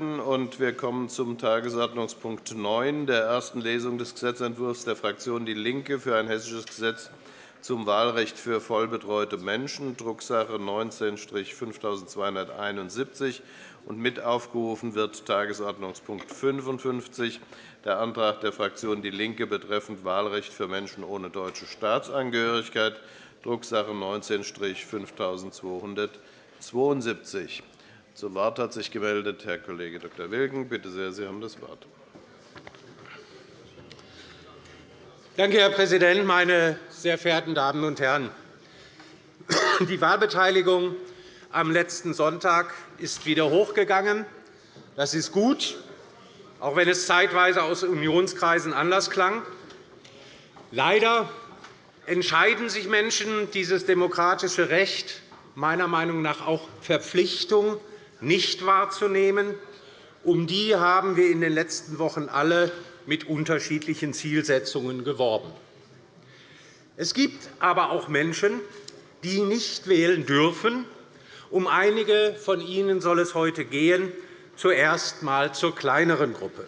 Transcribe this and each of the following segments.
und wir kommen zum Tagesordnungspunkt 9, der ersten Lesung des Gesetzentwurfs der Fraktion DIE LINKE für ein hessisches Gesetz zum Wahlrecht für vollbetreute Menschen, Drucksache 19-5271. mit aufgerufen wird Tagesordnungspunkt 55, der Antrag der Fraktion DIE LINKE betreffend Wahlrecht für Menschen ohne deutsche Staatsangehörigkeit, Drucksache 19-5272. Zu Wort hat sich gemeldet Herr Kollege Dr. Wilken. Bitte sehr, Sie haben das Wort. Danke, Herr Präsident, meine sehr verehrten Damen und Herren! Die Wahlbeteiligung am letzten Sonntag ist wieder hochgegangen. Das ist gut, auch wenn es zeitweise aus Unionskreisen anders klang. Leider entscheiden sich Menschen, dieses demokratische Recht meiner Meinung nach auch Verpflichtung nicht wahrzunehmen. Um die haben wir in den letzten Wochen alle mit unterschiedlichen Zielsetzungen geworben. Es gibt aber auch Menschen, die nicht wählen dürfen. Um einige von ihnen soll es heute gehen, zuerst einmal zur kleineren Gruppe.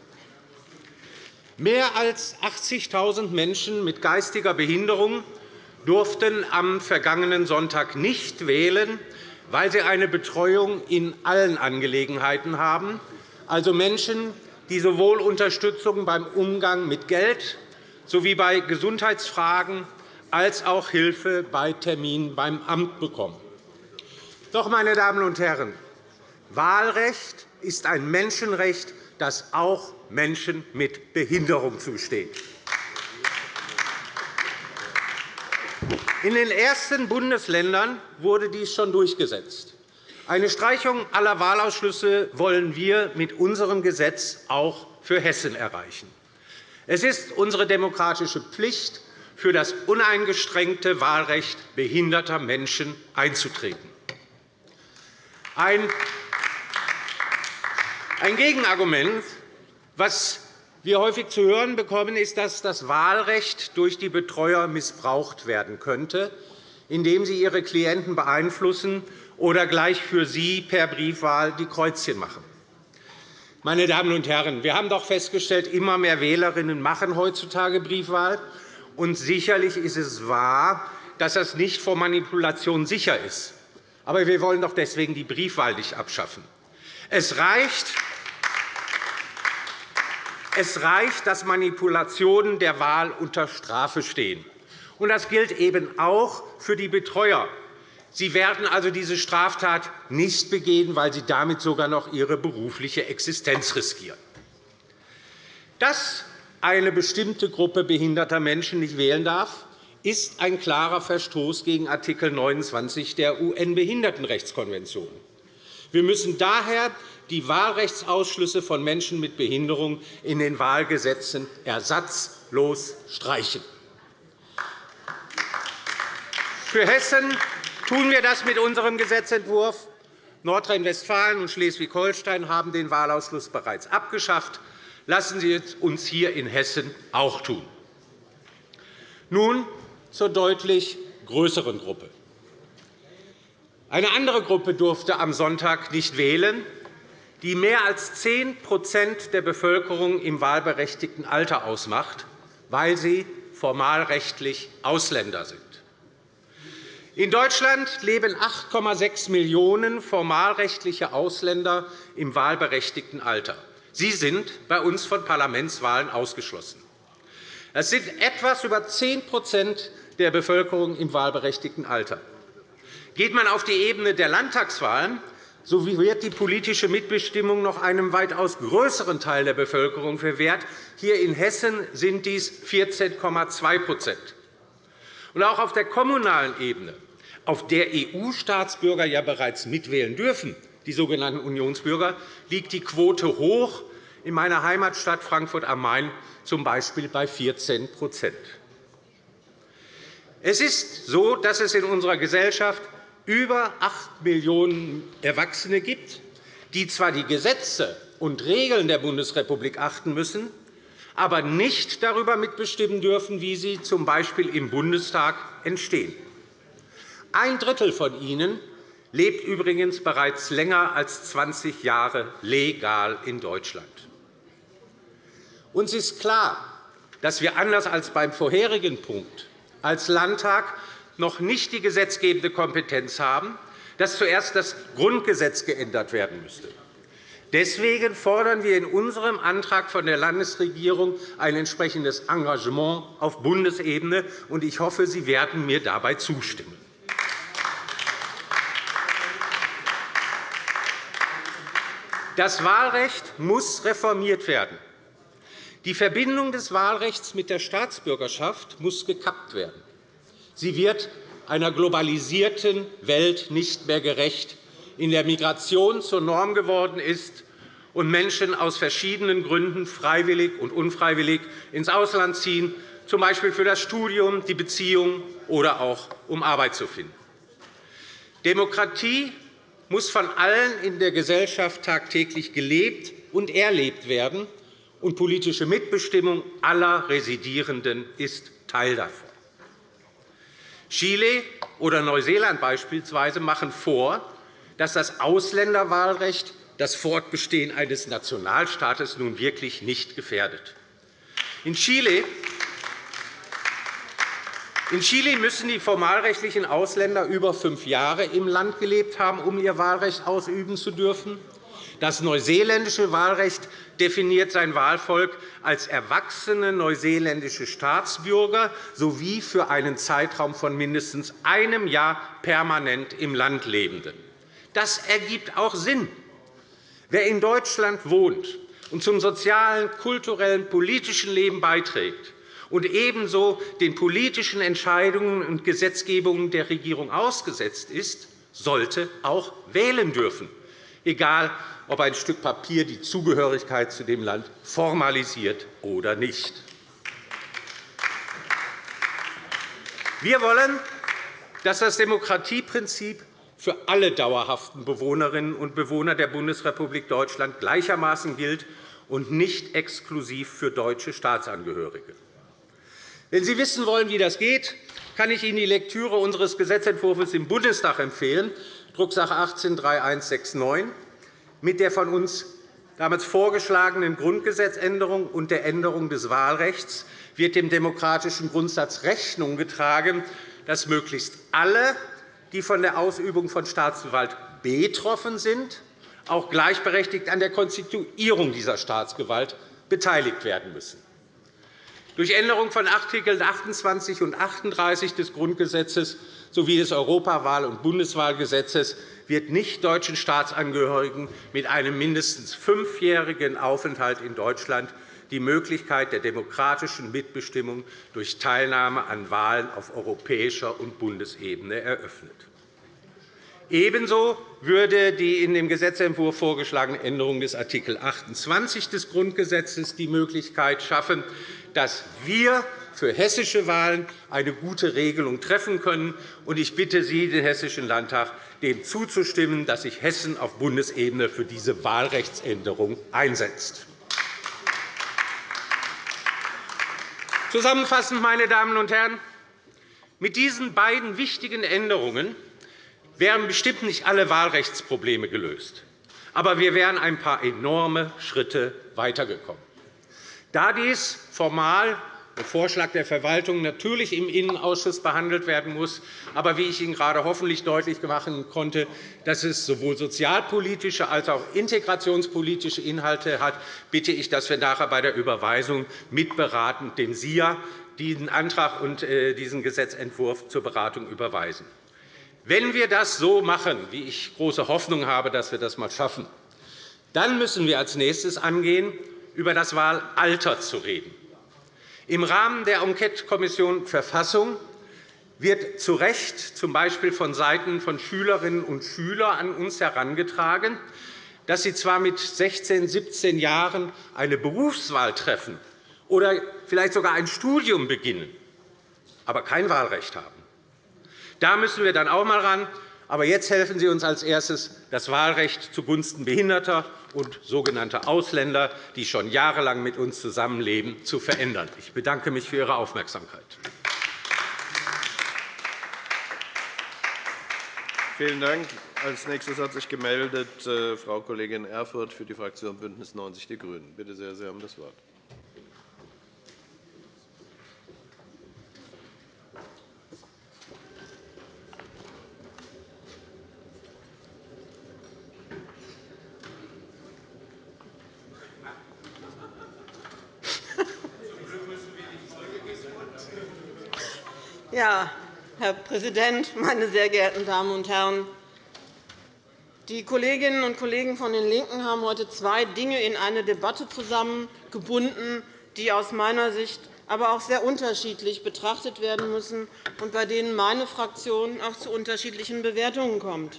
Mehr als 80.000 Menschen mit geistiger Behinderung durften am vergangenen Sonntag nicht wählen, weil sie eine Betreuung in allen Angelegenheiten haben, also Menschen, die sowohl Unterstützung beim Umgang mit Geld sowie bei Gesundheitsfragen als auch Hilfe bei Terminen beim Amt bekommen. Doch, meine Damen und Herren, Wahlrecht ist ein Menschenrecht, das auch Menschen mit Behinderung zusteht. In den ersten Bundesländern wurde dies schon durchgesetzt. Eine Streichung aller Wahlausschlüsse wollen wir mit unserem Gesetz auch für Hessen erreichen. Es ist unsere demokratische Pflicht, für das uneingeschränkte Wahlrecht behinderter Menschen einzutreten. Ein Gegenargument, was wir häufig zu hören bekommen, ist, dass das Wahlrecht durch die Betreuer missbraucht werden könnte, indem sie ihre Klienten beeinflussen oder gleich für sie per Briefwahl die Kreuzchen machen. Meine Damen und Herren, wir haben doch festgestellt, immer mehr Wählerinnen machen heutzutage Briefwahl. Und sicherlich ist es wahr, dass das nicht vor Manipulation sicher ist. Aber wir wollen doch deswegen die Briefwahl nicht abschaffen. Es reicht, es reicht, dass Manipulationen der Wahl unter Strafe stehen. Das gilt eben auch für die Betreuer. Sie werden also diese Straftat nicht begehen, weil sie damit sogar noch ihre berufliche Existenz riskieren. Dass eine bestimmte Gruppe behinderter Menschen nicht wählen darf, ist ein klarer Verstoß gegen Art. 29 der UN-Behindertenrechtskonvention. Wir müssen daher die Wahlrechtsausschlüsse von Menschen mit Behinderung in den Wahlgesetzen ersatzlos streichen. Für Hessen tun wir das mit unserem Gesetzentwurf. Nordrhein-Westfalen und Schleswig-Holstein haben den Wahlausschluss bereits abgeschafft. Lassen Sie es uns hier in Hessen auch tun. Nun zur deutlich größeren Gruppe. Eine andere Gruppe durfte am Sonntag nicht wählen, die mehr als 10% der Bevölkerung im wahlberechtigten Alter ausmacht, weil sie formalrechtlich Ausländer sind. In Deutschland leben 8,6 Millionen formalrechtliche Ausländer im wahlberechtigten Alter. Sie sind bei uns von Parlamentswahlen ausgeschlossen. Das sind etwas über 10% der Bevölkerung im wahlberechtigten Alter. Geht man auf die Ebene der Landtagswahlen, so wird die politische Mitbestimmung noch einem weitaus größeren Teil der Bevölkerung verwehrt. Hier in Hessen sind dies 14,2% Auch auf der kommunalen Ebene, auf der EU-Staatsbürger ja bereits mitwählen dürfen, die sogenannten Unionsbürger, liegt die Quote hoch, in meiner Heimatstadt Frankfurt am Main z. B. bei 14% Es ist so, dass es in unserer Gesellschaft über 8 Millionen Erwachsene gibt, die zwar die Gesetze und Regeln der Bundesrepublik achten müssen, aber nicht darüber mitbestimmen dürfen, wie sie z. B. im Bundestag entstehen. Ein Drittel von ihnen lebt übrigens bereits länger als 20 Jahre legal in Deutschland. Uns ist klar, dass wir anders als beim vorherigen Punkt als Landtag noch nicht die gesetzgebende Kompetenz haben, dass zuerst das Grundgesetz geändert werden müsste. Deswegen fordern wir in unserem Antrag von der Landesregierung ein entsprechendes Engagement auf Bundesebene. Ich hoffe, Sie werden mir dabei zustimmen. Das Wahlrecht muss reformiert werden. Die Verbindung des Wahlrechts mit der Staatsbürgerschaft muss gekappt werden. Sie wird einer globalisierten Welt nicht mehr gerecht, in der Migration zur Norm geworden ist und Menschen aus verschiedenen Gründen freiwillig und unfreiwillig ins Ausland ziehen, z. B. für das Studium, die Beziehung oder auch um Arbeit zu finden. Demokratie muss von allen in der Gesellschaft tagtäglich gelebt und erlebt werden, und politische Mitbestimmung aller Residierenden ist Teil davon. Chile oder Neuseeland beispielsweise machen vor, dass das Ausländerwahlrecht das Fortbestehen eines Nationalstaates nun wirklich nicht gefährdet. In Chile in Chile müssen die formalrechtlichen Ausländer über fünf Jahre im Land gelebt haben, um ihr Wahlrecht ausüben zu dürfen. Das neuseeländische Wahlrecht definiert sein Wahlvolk als erwachsene neuseeländische Staatsbürger sowie für einen Zeitraum von mindestens einem Jahr permanent im Land Lebende. Das ergibt auch Sinn. Wer in Deutschland wohnt und zum sozialen, kulturellen, politischen Leben beiträgt, und ebenso den politischen Entscheidungen und Gesetzgebungen der Regierung ausgesetzt ist, sollte auch wählen dürfen, egal ob ein Stück Papier die Zugehörigkeit zu dem Land formalisiert oder nicht. Wir wollen, dass das Demokratieprinzip für alle dauerhaften Bewohnerinnen und Bewohner der Bundesrepublik Deutschland gleichermaßen gilt und nicht exklusiv für deutsche Staatsangehörige. Wenn Sie wissen wollen, wie das geht, kann ich Ihnen die Lektüre unseres Gesetzentwurfs im Bundestag empfehlen, Drucksache 18-3169. Mit der von uns damals vorgeschlagenen Grundgesetzänderung und der Änderung des Wahlrechts wird dem demokratischen Grundsatz Rechnung getragen, dass möglichst alle, die von der Ausübung von Staatsgewalt betroffen sind, auch gleichberechtigt an der Konstituierung dieser Staatsgewalt beteiligt werden müssen. Durch Änderung von Art. 28 und 38 des Grundgesetzes sowie des Europawahl- und Bundeswahlgesetzes wird nichtdeutschen Staatsangehörigen mit einem mindestens fünfjährigen Aufenthalt in Deutschland die Möglichkeit der demokratischen Mitbestimmung durch Teilnahme an Wahlen auf europäischer und Bundesebene eröffnet. Ebenso würde die in dem Gesetzentwurf vorgeschlagene Änderung des Art. 28 des Grundgesetzes die Möglichkeit schaffen, dass wir für hessische Wahlen eine gute Regelung treffen können. Ich bitte Sie, den Hessischen Landtag, dem zuzustimmen, dass sich Hessen auf Bundesebene für diese Wahlrechtsänderung einsetzt. Zusammenfassend, meine Damen und Herren, mit diesen beiden wichtigen Änderungen wären bestimmt nicht alle Wahlrechtsprobleme gelöst. Aber wir wären ein paar enorme Schritte weitergekommen. Da dies formal der Vorschlag der Verwaltung natürlich im Innenausschuss behandelt werden muss, aber wie ich Ihnen gerade hoffentlich deutlich machen konnte, dass es sowohl sozialpolitische als auch integrationspolitische Inhalte hat, bitte ich, dass wir nachher bei der Überweisung mitberaten, dem SIA diesen Antrag und äh, diesen Gesetzentwurf zur Beratung überweisen. Wenn wir das so machen, wie ich große Hoffnung habe, dass wir das einmal schaffen, dann müssen wir als nächstes angehen, über das Wahlalter zu reden. Im Rahmen der Enquetekommission Verfassung wird zu Recht z. B. vonseiten von Schülerinnen und Schülern an uns herangetragen, dass sie zwar mit 16, 17 Jahren eine Berufswahl treffen oder vielleicht sogar ein Studium beginnen, aber kein Wahlrecht haben. Da müssen wir dann auch einmal ran. Aber jetzt helfen Sie uns als erstes, das Wahlrecht zugunsten Behinderter und sogenannter Ausländer, die schon jahrelang mit uns zusammenleben, zu verändern. Ich bedanke mich für Ihre Aufmerksamkeit. Vielen Dank. Als nächstes hat sich gemeldet äh, Frau Kollegin Erfurth für die Fraktion BÜNDNIS 90 die GRÜNEN. Bitte sehr, Sie haben das Wort. Ja, Herr Präsident, meine sehr geehrten Damen und Herren! Die Kolleginnen und Kollegen von den LINKEN haben heute zwei Dinge in eine Debatte zusammengebunden, die aus meiner Sicht aber auch sehr unterschiedlich betrachtet werden müssen und bei denen meine Fraktion auch zu unterschiedlichen Bewertungen kommt.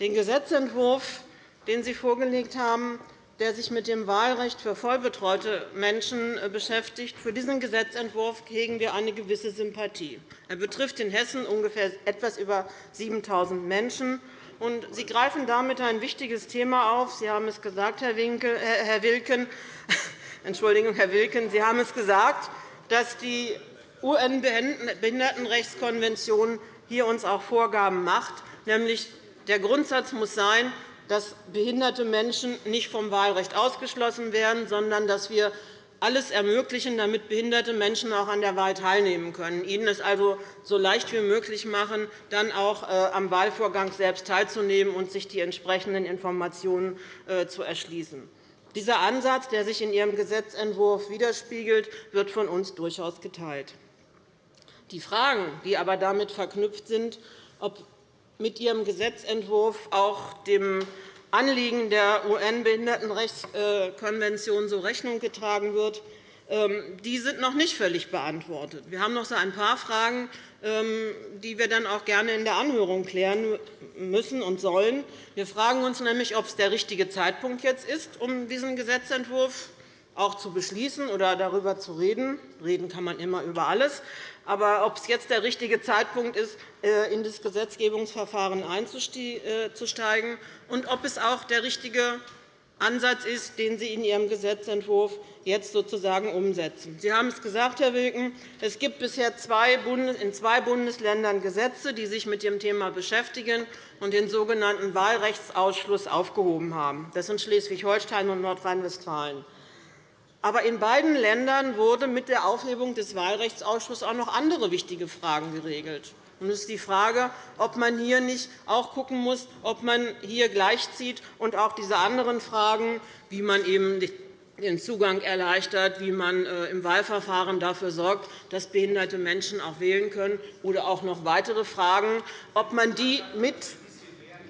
Den Gesetzentwurf, den Sie vorgelegt haben, der sich mit dem Wahlrecht für vollbetreute Menschen äh, beschäftigt. Für diesen Gesetzentwurf hegen wir eine gewisse Sympathie. Er betrifft in Hessen ungefähr etwas über 7.000 Menschen. Sie greifen damit ein wichtiges Thema auf. Sie haben es gesagt, Herr, Winkel, Herr Wilken. Entschuldigung, Herr Wilken. Sie haben es gesagt, dass die UN-Behindertenrechtskonvention hier uns auch Vorgaben macht, nämlich der Grundsatz muss sein, dass behinderte Menschen nicht vom Wahlrecht ausgeschlossen werden, sondern dass wir alles ermöglichen, damit behinderte Menschen auch an der Wahl teilnehmen können, ihnen es also so leicht wie möglich machen, dann auch äh, am Wahlvorgang selbst teilzunehmen und sich die entsprechenden Informationen äh, zu erschließen. Dieser Ansatz, der sich in Ihrem Gesetzentwurf widerspiegelt, wird von uns durchaus geteilt. Die Fragen, die aber damit verknüpft sind, ob mit Ihrem Gesetzentwurf auch dem Anliegen der UN-Behindertenrechtskonvention so Rechnung getragen wird, ähm, die sind noch nicht völlig beantwortet. Wir haben noch so ein paar Fragen, ähm, die wir dann auch gerne in der Anhörung klären müssen und sollen. Wir fragen uns nämlich, ob es der richtige Zeitpunkt jetzt ist, um diesen Gesetzentwurf auch zu beschließen oder darüber zu reden. Reden kann man immer über alles. Aber ob es jetzt der richtige Zeitpunkt ist, äh, in das Gesetzgebungsverfahren einzusteigen, und ob es auch der richtige Ansatz ist, den Sie in Ihrem Gesetzentwurf jetzt sozusagen umsetzen. Sie haben es gesagt, Herr Wilken, es gibt bisher in zwei Bundesländern Gesetze, die sich mit dem Thema beschäftigen und den sogenannten Wahlrechtsausschluss aufgehoben haben. Das sind Schleswig-Holstein und Nordrhein-Westfalen. Aber in beiden Ländern wurde mit der Aufhebung des Wahlrechtsausschusses auch noch andere wichtige Fragen geregelt. Es ist die Frage, ob man hier nicht auch schauen muss, ob man hier gleichzieht und auch diese anderen Fragen, wie man eben den Zugang erleichtert, wie man äh, im Wahlverfahren dafür sorgt, dass behinderte Menschen auch wählen können, oder auch noch weitere Fragen, ob man die, mit,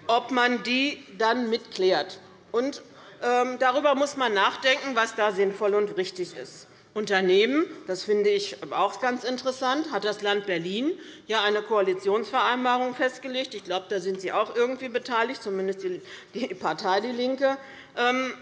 ob man die dann mitklärt. Und darüber muss man nachdenken, was da sinnvoll und richtig ist. Unternehmen, das finde ich auch ganz interessant, hat das Land Berlin ja eine Koalitionsvereinbarung festgelegt. Ich glaube, da sind Sie auch irgendwie beteiligt, zumindest die Partei DIE LINKE. Ähm,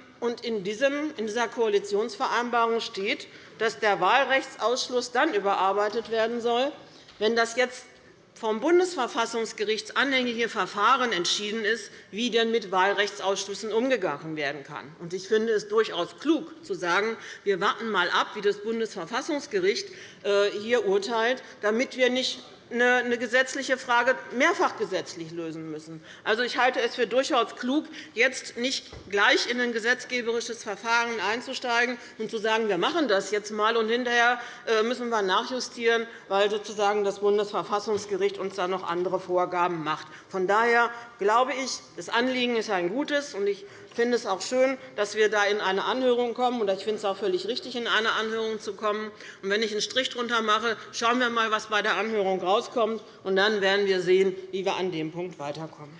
in dieser Koalitionsvereinbarung steht, dass der Wahlrechtsausschluss dann überarbeitet werden soll, wenn das jetzt vom Bundesverfassungsgericht anhängige Verfahren entschieden ist, wie denn mit Wahlrechtsausschüssen umgegangen werden kann. Ich finde es durchaus klug, zu sagen, wir warten einmal ab, wie das Bundesverfassungsgericht äh, hier urteilt, damit wir nicht eine gesetzliche Frage mehrfach gesetzlich lösen müssen. Also, ich halte es für durchaus klug, jetzt nicht gleich in ein gesetzgeberisches Verfahren einzusteigen und zu sagen, wir machen das jetzt einmal, und hinterher äh, müssen wir nachjustieren, weil sozusagen das Bundesverfassungsgericht uns da noch andere Vorgaben macht. Von daher glaube ich, das Anliegen ist ein gutes, und ich finde es auch schön, dass wir da in eine Anhörung kommen. Ich finde es auch völlig richtig, in eine Anhörung zu kommen. Und wenn ich einen Strich darunter mache, schauen wir einmal, was bei der Anhörung herauskommt. Und dann werden wir sehen, wie wir an dem Punkt weiterkommen.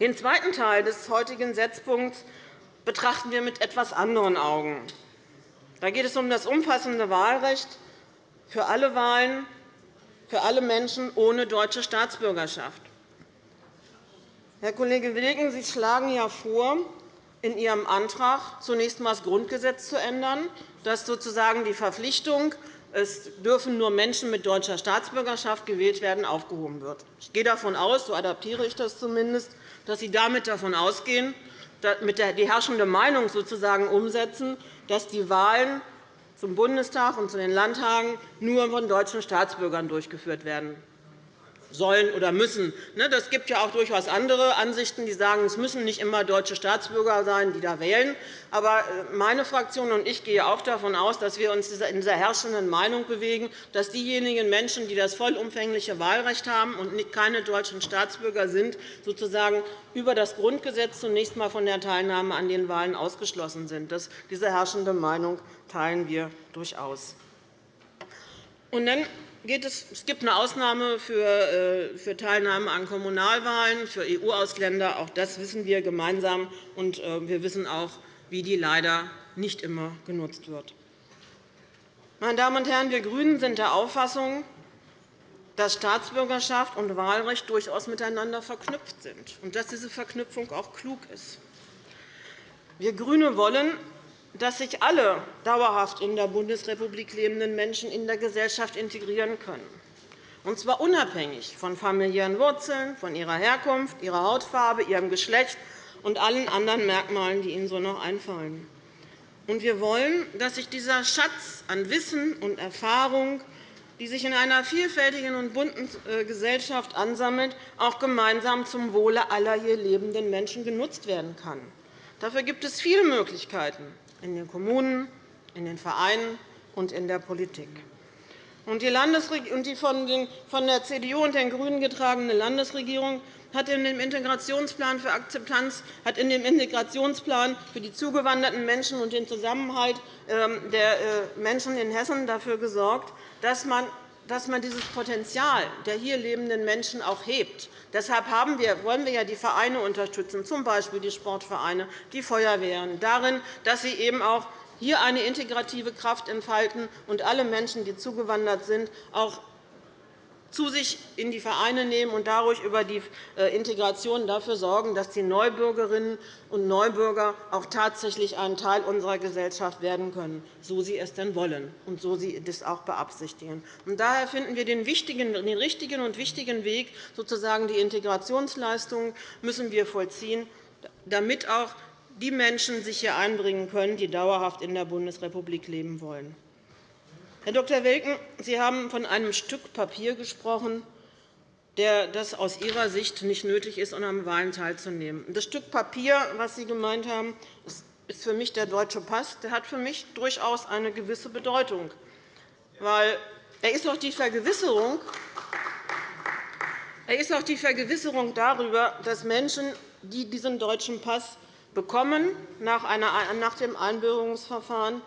Den zweiten Teil des heutigen Setzpunkts betrachten wir mit etwas anderen Augen. Da geht es um das umfassende Wahlrecht für alle Wahlen für alle Menschen ohne deutsche Staatsbürgerschaft. Herr Kollege Wilken, Sie schlagen ja vor, in Ihrem Antrag zunächst einmal das Grundgesetz zu ändern, dass sozusagen die Verpflichtung, es dürfen nur Menschen mit deutscher Staatsbürgerschaft gewählt werden, aufgehoben wird. Ich gehe davon aus, so adaptiere ich das zumindest, dass Sie damit davon ausgehen, mit die herrschende Meinung sozusagen umsetzen, dass die Wahlen zum Bundestag und zu den Landtagen nur von deutschen Staatsbürgern durchgeführt werden sollen oder müssen. Es ne, gibt ja auch durchaus andere Ansichten, die sagen, es müssen nicht immer deutsche Staatsbürger sein, die da wählen. Aber äh, meine Fraktion und ich gehen auch davon aus, dass wir uns in dieser herrschenden Meinung bewegen, dass diejenigen Menschen, die das vollumfängliche Wahlrecht haben und keine deutschen Staatsbürger sind, sozusagen über das Grundgesetz zunächst einmal von der Teilnahme an den Wahlen ausgeschlossen sind. Diese herrschende Meinung teilen wir durchaus. Und dann es, gibt eine Ausnahme für, äh, Teilnahme an Kommunalwahlen für EU-Ausländer. Auch das wissen wir gemeinsam. Und äh, wir wissen auch, wie die leider nicht immer genutzt wird. Meine Damen und Herren, wir GRÜNEN sind der Auffassung, dass Staatsbürgerschaft und Wahlrecht durchaus miteinander verknüpft sind und dass diese Verknüpfung auch klug ist. Wir GRÜNE wollen, dass sich alle dauerhaft in der Bundesrepublik lebenden Menschen in der Gesellschaft integrieren können, und zwar unabhängig von familiären Wurzeln, von ihrer Herkunft, ihrer Hautfarbe, ihrem Geschlecht und allen anderen Merkmalen, die Ihnen so noch einfallen. Und wir wollen, dass sich dieser Schatz an Wissen und Erfahrung, die sich in einer vielfältigen und bunten äh, Gesellschaft ansammelt, auch gemeinsam zum Wohle aller hier lebenden Menschen genutzt werden kann. Dafür gibt es viele Möglichkeiten in den Kommunen, in den Vereinen und in der Politik. Die von der CDU und den GRÜNEN getragene Landesregierung hat in dem Integrationsplan für Akzeptanz, hat in dem Integrationsplan für die zugewanderten Menschen und den Zusammenhalt ähm, der äh, Menschen in Hessen dafür gesorgt, dass man dass man dieses Potenzial der hier lebenden Menschen auch hebt. Deshalb wollen wir ja die Vereine unterstützen, z. B. die Sportvereine, die Feuerwehren, darin, dass sie eben auch hier eine integrative Kraft entfalten und alle Menschen, die zugewandert sind, auch zu sich in die Vereine nehmen und dadurch über die äh, Integration dafür sorgen, dass die Neubürgerinnen und Neubürger auch tatsächlich ein Teil unserer Gesellschaft werden können, so sie es denn wollen und so sie das auch beabsichtigen. daher finden wir den, richtigen und wichtigen Weg, sozusagen die Integrationsleistungen müssen wir vollziehen, damit auch die Menschen sich hier einbringen können, die dauerhaft in der Bundesrepublik leben wollen. Herr Dr. Welken, Sie haben von einem Stück Papier gesprochen, das aus Ihrer Sicht nicht nötig ist, um an Wahlen teilzunehmen. Das Stück Papier, das Sie gemeint haben, ist für mich der deutsche Pass. Der hat für mich durchaus eine gewisse Bedeutung. Weil er ist auch die Vergewisserung, er ist auch die Vergewisserung darüber, dass Menschen, die diesen deutschen Pass bekommen nach dem Einbürgerungsverfahren,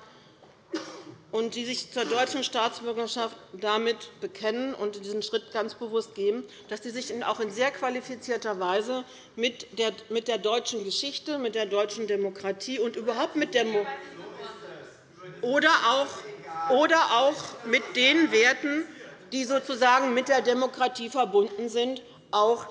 und die sich zur deutschen Staatsbürgerschaft damit bekennen und diesen Schritt ganz bewusst gehen, dass sie sich auch in sehr qualifizierter Weise mit der deutschen Geschichte, mit der deutschen Demokratie und überhaupt mit der oder auch, oder auch mit den Werten, die sozusagen mit der Demokratie verbunden sind, auch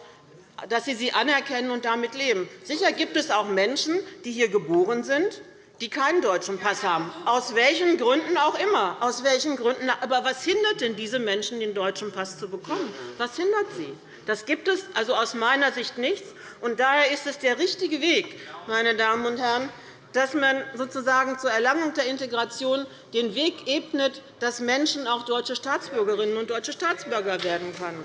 dass sie sie anerkennen und damit leben. Sicher gibt es auch Menschen, die hier geboren sind, die keinen deutschen Pass haben, aus welchen Gründen auch immer. Aus welchen Gründen, aber was hindert denn diese Menschen, den deutschen Pass zu bekommen? Was hindert sie? Das gibt es also aus meiner Sicht nichts. Und daher ist es der richtige Weg, meine Damen und Herren, dass man sozusagen zur Erlangung der Integration den Weg ebnet, dass Menschen auch deutsche Staatsbürgerinnen und deutsche Staatsbürger werden können.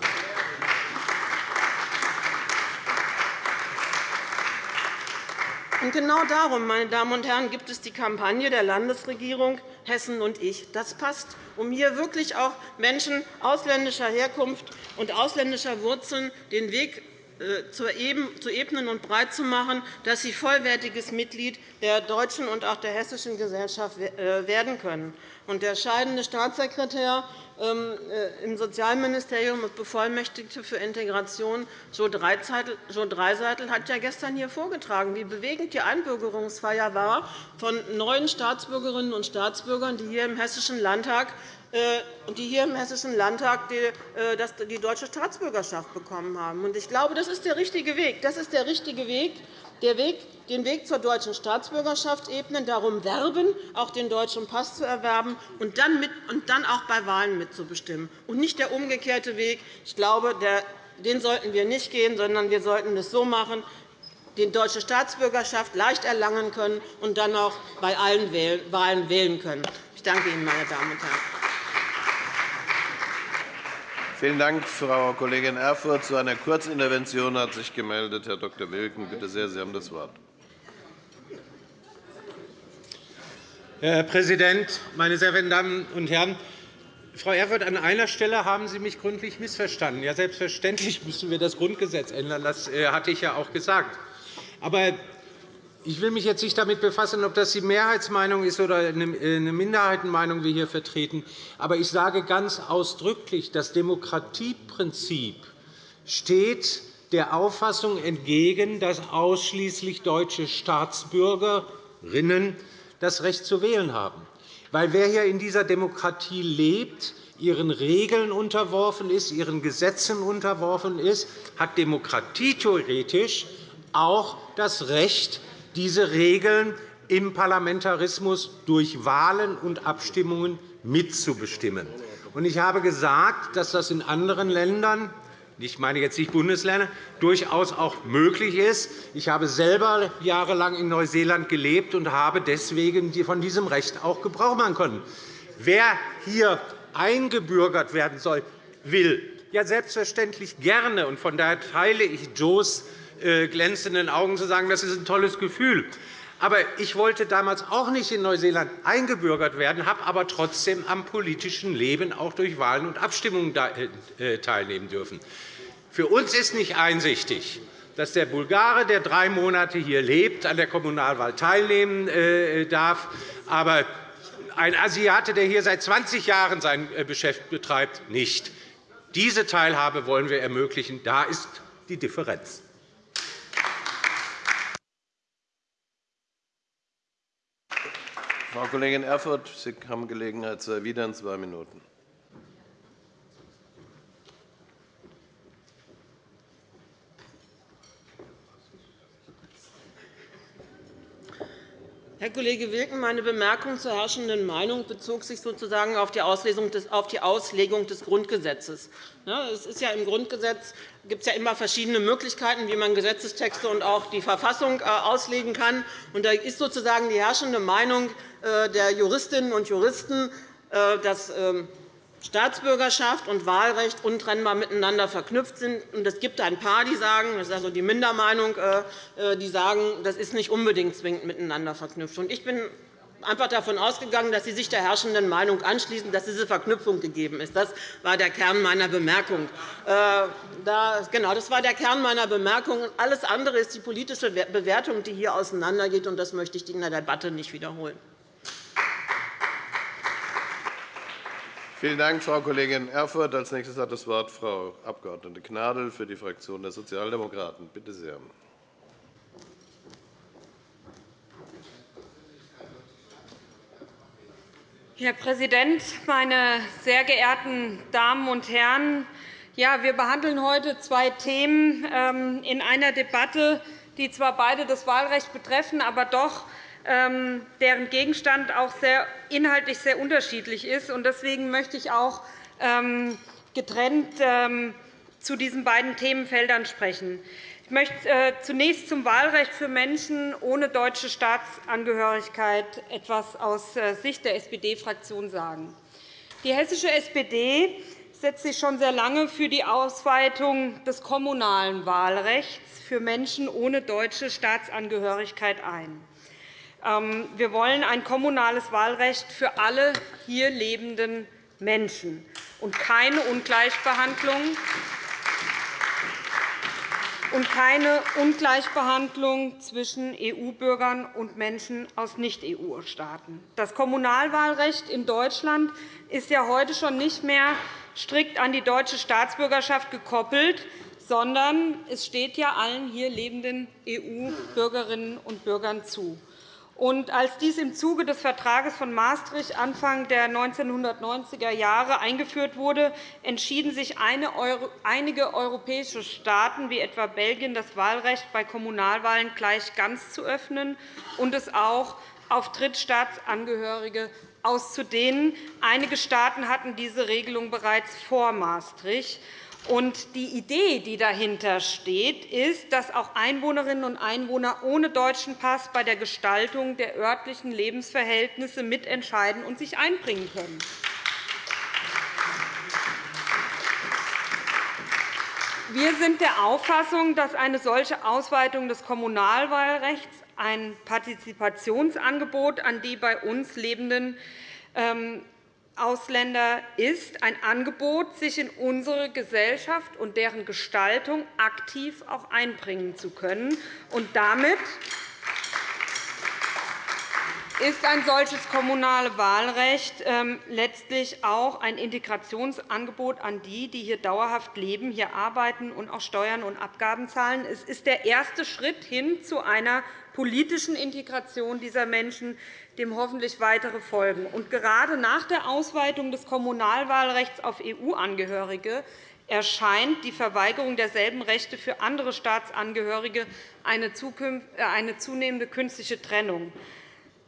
Und genau darum, meine Damen und Herren, gibt es die Kampagne der Landesregierung Hessen und ich. Das passt, um hier wirklich auch Menschen ausländischer Herkunft und ausländischer Wurzeln den Weg äh, zu ebnen und breit zu machen, dass sie vollwertiges Mitglied der deutschen und auch der hessischen Gesellschaft äh, werden können. Der scheidende Staatssekretär ähm, äh, im Sozialministerium und Bevollmächtigte für Integration, Jo Dreiseitel, hat ja gestern hier vorgetragen, wie bewegend die Einbürgerungsfeier war von neuen Staatsbürgerinnen und Staatsbürgern, die hier im Hessischen Landtag äh, die hier im Hessischen Landtag äh, die deutsche Staatsbürgerschaft bekommen haben. Ich glaube, das ist der richtige Weg. Das ist der richtige Weg, den Weg zur deutschen Staatsbürgerschaft ebnen, darum werben, auch den deutschen Pass zu erwerben und dann, auch bei Wahlen mitzubestimmen, und nicht der umgekehrte Weg. Ich glaube, den sollten wir nicht gehen, sondern wir sollten es so machen, die deutsche Staatsbürgerschaft leicht erlangen können und dann auch bei allen Wahlen wählen können. Ich danke Ihnen, meine Damen und Herren. Vielen Dank, Frau Kollegin Erfurth. Zu einer Kurzintervention hat sich gemeldet Herr Dr. Wilken. Bitte sehr, Sie haben das Wort. Herr Präsident, meine sehr verehrten Damen und Herren! Frau Erfurth, an einer Stelle haben Sie mich gründlich missverstanden. Ja, selbstverständlich müssen wir das Grundgesetz ändern. Das äh, hatte ich ja auch gesagt. Aber ich will mich jetzt nicht damit befassen, ob das die Mehrheitsmeinung ist oder eine Minderheitenmeinung wir hier vertreten. Aber ich sage ganz ausdrücklich, das Demokratieprinzip steht der Auffassung entgegen, dass ausschließlich deutsche Staatsbürgerinnen das Recht zu wählen haben. Weil wer hier in dieser Demokratie lebt, ihren Regeln unterworfen ist, ihren Gesetzen unterworfen ist, hat demokratietheoretisch auch das Recht, diese Regeln im Parlamentarismus durch Wahlen und Abstimmungen mitzubestimmen. Ich habe gesagt, dass das in anderen Ländern ich meine jetzt nicht Bundesländer, durchaus auch möglich ist. Ich habe selber jahrelang in Neuseeland gelebt und habe deswegen von diesem Recht auch Gebrauch machen können. Wer hier eingebürgert werden soll, will, ja selbstverständlich gerne. Und von daher teile ich Joes glänzenden Augen zu sagen, das ist ein tolles Gefühl. Aber ich wollte damals auch nicht in Neuseeland eingebürgert werden, habe aber trotzdem am politischen Leben auch durch Wahlen und Abstimmungen äh, teilnehmen dürfen. Für uns ist nicht einsichtig, dass der Bulgare, der drei Monate hier lebt, an der Kommunalwahl teilnehmen äh, darf, aber ein Asiate, der hier seit 20 Jahren sein Geschäft betreibt, nicht. Diese Teilhabe wollen wir ermöglichen. Da ist die Differenz. Frau Kollegin Erfurth, Sie haben Gelegenheit zu erwidern. Zwei Minuten. Herr Kollege Wilken, meine Bemerkung zur herrschenden Meinung bezog sich sozusagen auf die Auslegung des Grundgesetzes. Es ist ja im Grundgesetz gibt es ja immer verschiedene Möglichkeiten, wie man Gesetzestexte und auch die Verfassung äh, auslegen kann. Da ist sozusagen die herrschende Meinung äh, der Juristinnen und Juristen, äh, dass ähm, Staatsbürgerschaft und Wahlrecht untrennbar miteinander verknüpft sind. Es gibt ein paar, die sagen, das ist also die Mindermeinung, äh, die sagen, das ist nicht unbedingt zwingend miteinander verknüpft. Ich bin einfach davon ausgegangen, dass Sie sich der herrschenden Meinung anschließen, dass diese Verknüpfung gegeben ist. Das war der Kern meiner Bemerkung. Äh, genau, das war der Kern meiner Bemerkung. Alles andere ist die politische Bewertung, die hier auseinandergeht. Das möchte ich in der Debatte nicht wiederholen. Vielen Dank, Frau Kollegin Erfurth. Als nächstes hat das Wort Frau Abg. Gnadl für die Fraktion der Sozialdemokraten. Bitte sehr. Herr Präsident, meine sehr geehrten Damen und Herren! Ja, wir behandeln heute zwei Themen ähm, in einer Debatte, die zwar beide das Wahlrecht betreffen, aber doch deren Gegenstand auch sehr inhaltlich sehr unterschiedlich ist. Deswegen möchte ich auch ähm, getrennt ähm, zu diesen beiden Themenfeldern sprechen. Ich möchte äh, zunächst zum Wahlrecht für Menschen ohne deutsche Staatsangehörigkeit etwas aus äh, Sicht der SPD-Fraktion sagen. Die hessische SPD setzt sich schon sehr lange für die Ausweitung des kommunalen Wahlrechts für Menschen ohne deutsche Staatsangehörigkeit ein. Ähm, wir wollen ein kommunales Wahlrecht für alle hier lebenden Menschen und keine Ungleichbehandlung und keine Ungleichbehandlung zwischen EU-Bürgern und Menschen aus Nicht-EU-Staaten. Das Kommunalwahlrecht in Deutschland ist ja heute schon nicht mehr strikt an die deutsche Staatsbürgerschaft gekoppelt, sondern es steht ja allen hier lebenden EU-Bürgerinnen und Bürgern zu. Und als dies im Zuge des Vertrags von Maastricht Anfang der 1990er Jahre eingeführt wurde, entschieden sich einige europäische Staaten, wie etwa Belgien, das Wahlrecht bei Kommunalwahlen gleich ganz zu öffnen und es auch auf Drittstaatsangehörige auszudehnen. Einige Staaten hatten diese Regelung bereits vor Maastricht. Die Idee, die dahinter steht, ist, dass auch Einwohnerinnen und Einwohner ohne deutschen Pass bei der Gestaltung der örtlichen Lebensverhältnisse mitentscheiden und sich einbringen können. Wir sind der Auffassung, dass eine solche Ausweitung des Kommunalwahlrechts ein Partizipationsangebot an die bei uns lebenden ähm, Ausländer ist, ein Angebot, sich in unsere Gesellschaft und deren Gestaltung aktiv auch einbringen zu können und damit ist ein solches kommunale Wahlrecht ähm, letztlich auch ein Integrationsangebot an die, die hier dauerhaft leben, hier arbeiten und auch Steuern und Abgaben zahlen. Es ist der erste Schritt hin zu einer politischen Integration dieser Menschen, dem hoffentlich weitere folgen. Und gerade nach der Ausweitung des Kommunalwahlrechts auf EU-Angehörige erscheint die Verweigerung derselben Rechte für andere Staatsangehörige eine äh, zunehmende künstliche Trennung.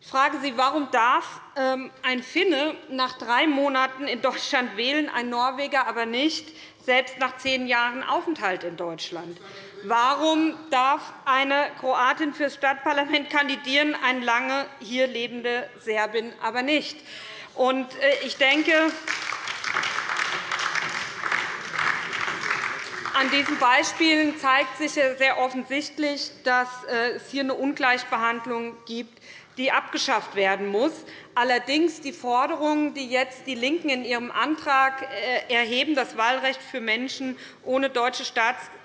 Ich frage Sie, warum darf ähm, ein Finne nach drei Monaten in Deutschland wählen, ein Norweger aber nicht, selbst nach zehn Jahren Aufenthalt in Deutschland? Warum darf eine Kroatin für das Stadtparlament kandidieren, eine lange hier lebende Serbin aber nicht? Äh, ich denke, An diesen Beispielen zeigt sich sehr offensichtlich, dass äh, es hier eine Ungleichbehandlung gibt, die abgeschafft werden muss. Allerdings die Forderungen, die jetzt die LINKEN in ihrem Antrag äh, erheben, das Wahlrecht für Menschen ohne deutsche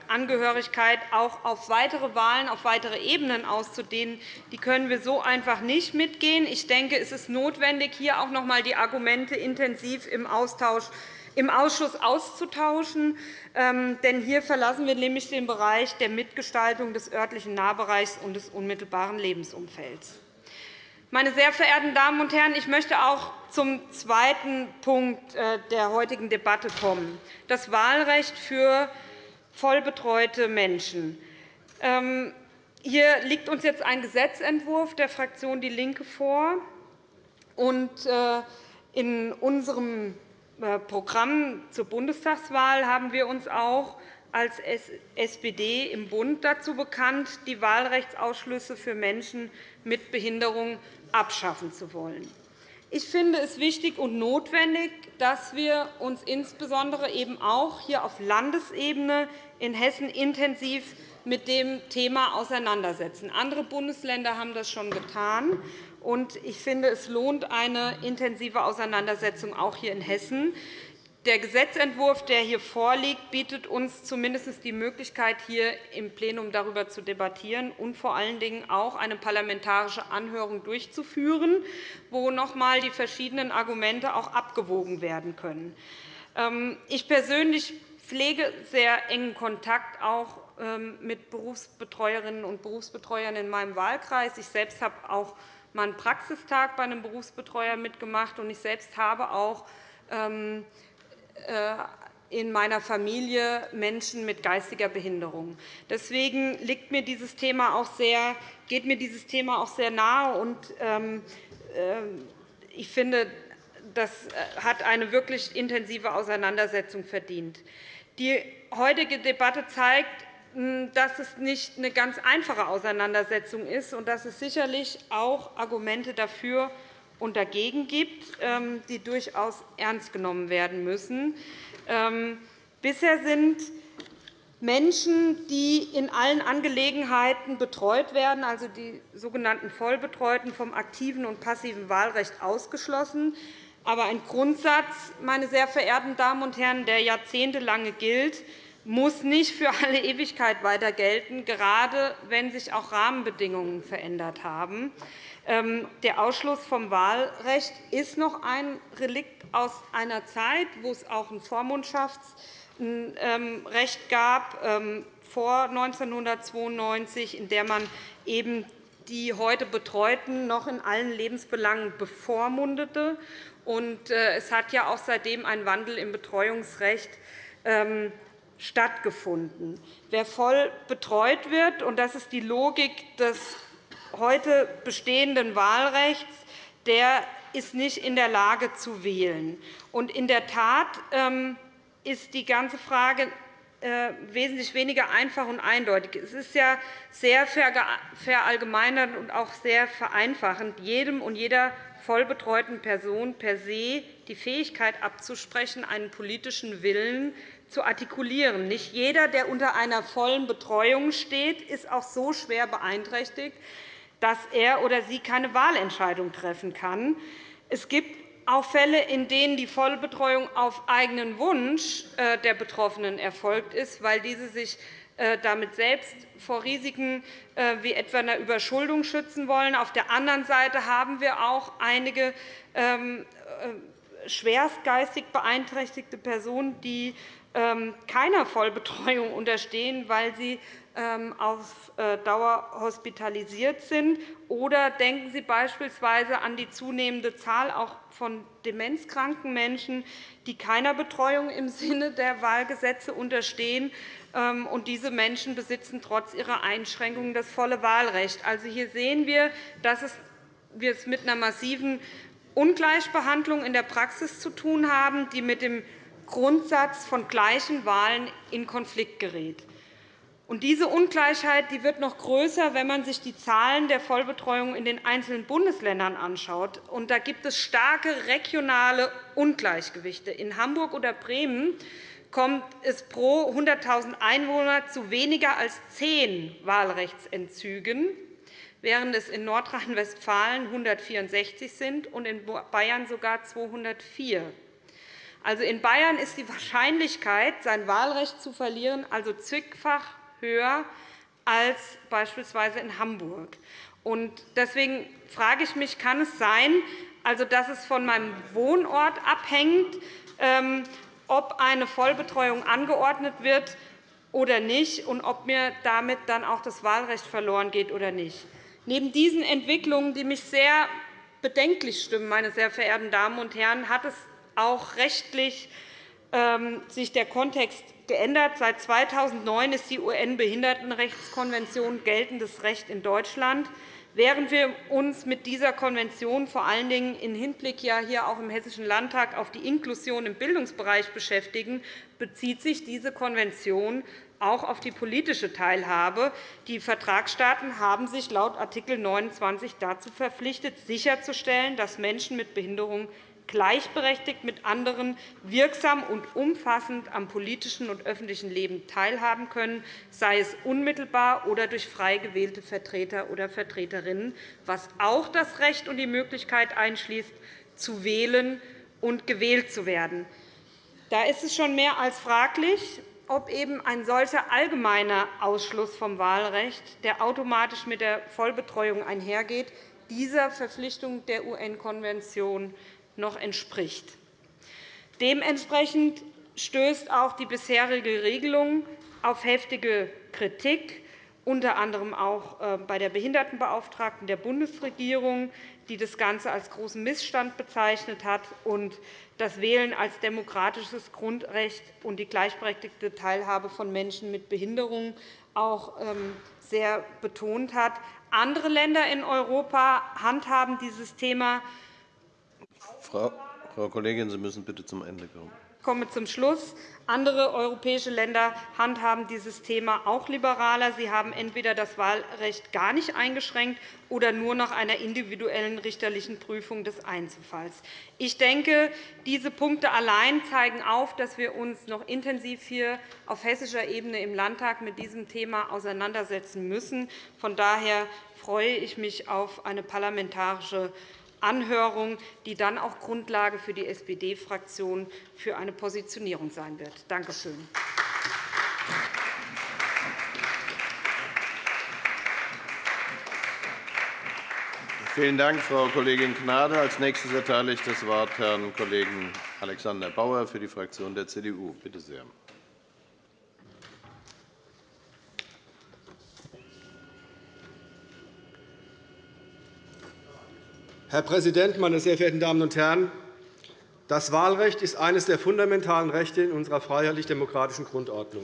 Staatsangehörigkeit auch auf weitere Wahlen, auf weitere Ebenen auszudehnen, die können wir so einfach nicht mitgehen. Ich denke, es ist notwendig, hier auch noch einmal die Argumente intensiv im Austausch im Ausschuss auszutauschen. Ähm, denn hier verlassen wir nämlich den Bereich der Mitgestaltung des örtlichen Nahbereichs und des unmittelbaren Lebensumfelds. Meine sehr verehrten Damen und Herren, ich möchte auch zum zweiten Punkt äh, der heutigen Debatte kommen, das Wahlrecht für vollbetreute Menschen. Ähm, hier liegt uns jetzt ein Gesetzentwurf der Fraktion DIE LINKE vor. Äh, in unserem äh, Programm zur Bundestagswahl haben wir uns auch als SPD im Bund dazu bekannt, die Wahlrechtsausschlüsse für Menschen mit Behinderung abschaffen zu wollen. Ich finde es wichtig und notwendig, dass wir uns insbesondere eben auch hier auf Landesebene in Hessen intensiv mit dem Thema auseinandersetzen. Andere Bundesländer haben das schon getan. Ich finde, es lohnt eine intensive Auseinandersetzung auch hier in Hessen. Der Gesetzentwurf, der hier vorliegt, bietet uns zumindest die Möglichkeit, hier im Plenum darüber zu debattieren und vor allen Dingen auch eine parlamentarische Anhörung durchzuführen, wo noch einmal die verschiedenen Argumente auch abgewogen werden können. Ähm, ich persönlich pflege sehr engen Kontakt auch ähm, mit Berufsbetreuerinnen und Berufsbetreuern in meinem Wahlkreis. Ich selbst habe auch einen Praxistag bei einem Berufsbetreuer mitgemacht, und ich selbst habe auch ähm, äh, in meiner Familie Menschen mit geistiger Behinderung. Deswegen liegt mir dieses Thema auch sehr, geht mir dieses Thema auch sehr nahe. Und, ähm, äh, ich finde, das äh, hat eine wirklich intensive Auseinandersetzung verdient. Die heutige Debatte zeigt, dass es nicht eine ganz einfache Auseinandersetzung ist und dass es sicherlich auch Argumente dafür und dagegen gibt, ähm, die durchaus ernst genommen werden müssen. Ähm, bisher sind Menschen, die in allen Angelegenheiten betreut werden, also die sogenannten Vollbetreuten, vom aktiven und passiven Wahlrecht ausgeschlossen. Aber ein Grundsatz, meine sehr verehrten Damen und Herren, der jahrzehntelange gilt, muss nicht für alle Ewigkeit weiter gelten, gerade wenn sich auch Rahmenbedingungen verändert haben. Ähm, der Ausschluss vom Wahlrecht ist noch ein Relikt aus einer Zeit, wo es auch ein Vormundschaftsrecht ähm, gab, ähm, vor 1992, in der man eben die heute Betreuten noch in allen Lebensbelangen bevormundete. Äh, es hat ja auch seitdem ein Wandel im Betreuungsrecht stattgefunden. Wer voll betreut wird, und das ist die Logik des heute bestehenden Wahlrechts, der ist nicht in der Lage zu wählen. in der Tat ähm, ist die ganze Frage äh, wesentlich weniger einfach und eindeutig. Es ist ja sehr verallgemeinernd und auch sehr vereinfachend, jedem und jeder vollbetreuten Person per se die Fähigkeit abzusprechen, einen politischen Willen zu artikulieren. Nicht jeder, der unter einer vollen Betreuung steht, ist auch so schwer beeinträchtigt, dass er oder sie keine Wahlentscheidung treffen kann. Es gibt auch Fälle, in denen die Vollbetreuung auf eigenen Wunsch äh, der Betroffenen erfolgt ist, weil diese sich äh, damit selbst vor Risiken äh, wie etwa einer Überschuldung schützen wollen. Auf der anderen Seite haben wir auch einige ähm, schwerstgeistig beeinträchtigte Personen, die ähm, keiner Vollbetreuung unterstehen, weil sie auf äh, Dauer hospitalisiert sind. Oder denken Sie beispielsweise an die zunehmende Zahl auch von demenzkranken Menschen, die keiner Betreuung im Sinne der Wahlgesetze unterstehen. Ähm, und diese Menschen besitzen trotz ihrer Einschränkungen das volle Wahlrecht. Also hier sehen wir, dass wir es mit einer massiven Ungleichbehandlung in der Praxis zu tun haben, die mit dem Grundsatz von gleichen Wahlen in Konflikt gerät. Und diese Ungleichheit wird noch größer, wenn man sich die Zahlen der Vollbetreuung in den einzelnen Bundesländern anschaut. Und da gibt es starke regionale Ungleichgewichte. In Hamburg oder Bremen kommt es pro 100.000 Einwohner zu weniger als zehn Wahlrechtsentzügen, während es in Nordrhein-Westfalen 164 sind und in Bayern sogar 204. Also in Bayern ist die Wahrscheinlichkeit, sein Wahlrecht zu verlieren, also zigfach höher als beispielsweise in Hamburg. Deswegen frage ich mich, kann es sein, also, dass es von meinem Wohnort abhängt, ähm, ob eine Vollbetreuung angeordnet wird oder nicht, und ob mir damit dann auch das Wahlrecht verloren geht oder nicht. Neben diesen Entwicklungen, die mich sehr bedenklich stimmen, meine sehr verehrten Damen und Herren, hat es auch rechtlich sich der Kontext geändert. Seit 2009 ist die UN-Behindertenrechtskonvention geltendes Recht in Deutschland. Während wir uns mit dieser Konvention vor allen Dingen im Hinblick ja hier auch im Hessischen Landtag auf die Inklusion im Bildungsbereich beschäftigen, bezieht sich diese Konvention auch auf die politische Teilhabe. Die Vertragsstaaten haben sich laut Art. 29 dazu verpflichtet, sicherzustellen, dass Menschen mit Behinderung gleichberechtigt mit anderen wirksam und umfassend am politischen und öffentlichen Leben teilhaben können, sei es unmittelbar oder durch frei gewählte Vertreter oder Vertreterinnen, was auch das Recht und die Möglichkeit einschließt, zu wählen und gewählt zu werden. Da ist es schon mehr als fraglich, ob eben ein solcher allgemeiner Ausschluss vom Wahlrecht, der automatisch mit der Vollbetreuung einhergeht, dieser Verpflichtung der UN-Konvention noch entspricht. Dementsprechend stößt auch die bisherige Regelung auf heftige Kritik, unter anderem auch äh, bei der Behindertenbeauftragten der Bundesregierung, die das Ganze als großen Missstand bezeichnet hat und das Wählen als demokratisches Grundrecht und die gleichberechtigte Teilhabe von Menschen mit Behinderung auch ähm, sehr betont hat. Andere Länder in Europa handhaben dieses Thema Frau, Frau Kollegin, Sie müssen bitte zum Ende kommen. Ich komme zum Schluss. Andere europäische Länder handhaben dieses Thema auch liberaler. Sie haben entweder das Wahlrecht gar nicht eingeschränkt oder nur nach einer individuellen richterlichen Prüfung des Einzelfalls. Ich denke, diese Punkte allein zeigen auf, dass wir uns noch intensiv hier auf hessischer Ebene im Landtag mit diesem Thema auseinandersetzen müssen. Von daher freue ich mich auf eine parlamentarische Anhörung, die dann auch Grundlage für die SPD-Fraktion für eine Positionierung sein wird. Danke schön. Vielen Dank, Frau Kollegin Gnade. Als nächstes erteile ich das Wort Herrn Kollegen Alexander Bauer für die Fraktion der CDU. Bitte sehr. Herr Präsident, meine sehr verehrten Damen und Herren! Das Wahlrecht ist eines der fundamentalen Rechte in unserer freiheitlich-demokratischen Grundordnung.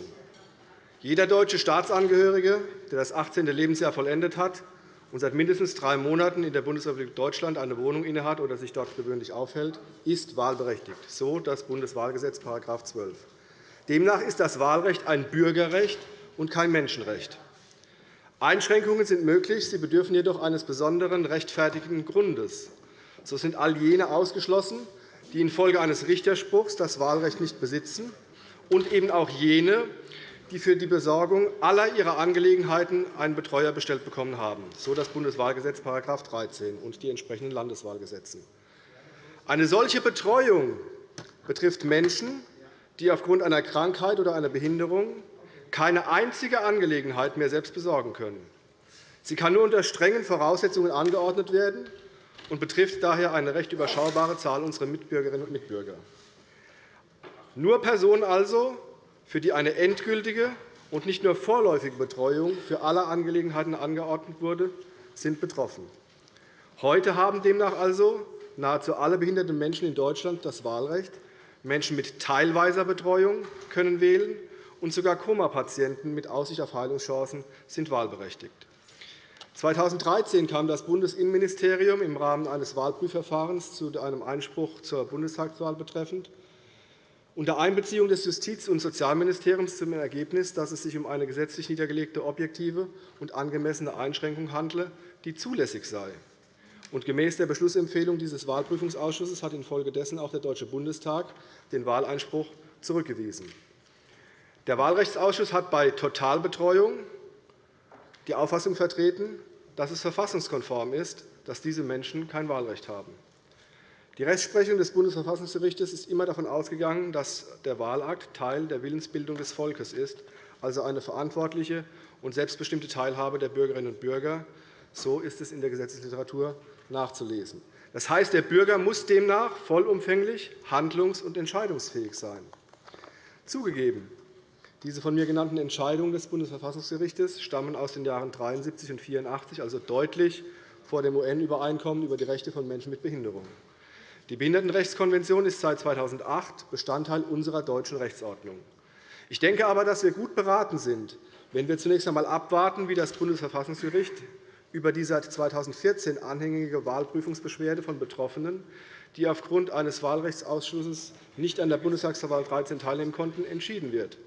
Jeder deutsche Staatsangehörige, der das 18. Lebensjahr vollendet hat und seit mindestens drei Monaten in der Bundesrepublik Deutschland eine Wohnung innehat oder sich dort gewöhnlich aufhält, ist wahlberechtigt, so das Bundeswahlgesetz § 12. Demnach ist das Wahlrecht ein Bürgerrecht und kein Menschenrecht. Einschränkungen sind möglich, sie bedürfen jedoch eines besonderen rechtfertigenden Grundes. So sind all jene ausgeschlossen, die infolge eines Richterspruchs das Wahlrecht nicht besitzen, und eben auch jene, die für die Besorgung aller ihrer Angelegenheiten einen Betreuer bestellt bekommen haben, so das Bundeswahlgesetz § 13 und die entsprechenden Landeswahlgesetze. Eine solche Betreuung betrifft Menschen, die aufgrund einer Krankheit oder einer Behinderung keine einzige Angelegenheit mehr selbst besorgen können. Sie kann nur unter strengen Voraussetzungen angeordnet werden und betrifft daher eine recht überschaubare Zahl unserer Mitbürgerinnen und Mitbürger. Nur Personen also, für die eine endgültige und nicht nur vorläufige Betreuung für alle Angelegenheiten angeordnet wurde, sind betroffen. Heute haben demnach also nahezu alle behinderten Menschen in Deutschland das Wahlrecht. Menschen mit teilweiser Betreuung können wählen, und sogar Komapatienten mit Aussicht auf Heilungschancen sind wahlberechtigt. 2013 kam das Bundesinnenministerium im Rahmen eines Wahlprüfverfahrens zu einem Einspruch zur Bundestagswahl betreffend unter Einbeziehung des Justiz- und Sozialministeriums zum Ergebnis, dass es sich um eine gesetzlich niedergelegte, objektive und angemessene Einschränkung handle, die zulässig sei. gemäß der Beschlussempfehlung dieses Wahlprüfungsausschusses hat infolgedessen auch der Deutsche Bundestag den Wahleinspruch zurückgewiesen. Der Wahlrechtsausschuss hat bei Totalbetreuung die Auffassung vertreten, dass es verfassungskonform ist, dass diese Menschen kein Wahlrecht haben. Die Rechtsprechung des Bundesverfassungsgerichts ist immer davon ausgegangen, dass der Wahlakt Teil der Willensbildung des Volkes ist, also eine verantwortliche und selbstbestimmte Teilhabe der Bürgerinnen und Bürger. So ist es in der Gesetzesliteratur nachzulesen. Das heißt, der Bürger muss demnach vollumfänglich handlungs- und entscheidungsfähig sein. Zugegeben, diese von mir genannten Entscheidungen des Bundesverfassungsgerichts stammen aus den Jahren 1973 und 1984, also deutlich vor dem UN-Übereinkommen über die Rechte von Menschen mit Behinderung. Die Behindertenrechtskonvention ist seit 2008 Bestandteil unserer deutschen Rechtsordnung. Ich denke aber, dass wir gut beraten sind, wenn wir zunächst einmal abwarten, wie das Bundesverfassungsgericht über die seit 2014 anhängige Wahlprüfungsbeschwerde von Betroffenen, die aufgrund eines Wahlrechtsausschusses nicht an der Bundestagswahl 13 teilnehmen konnten, entschieden wird.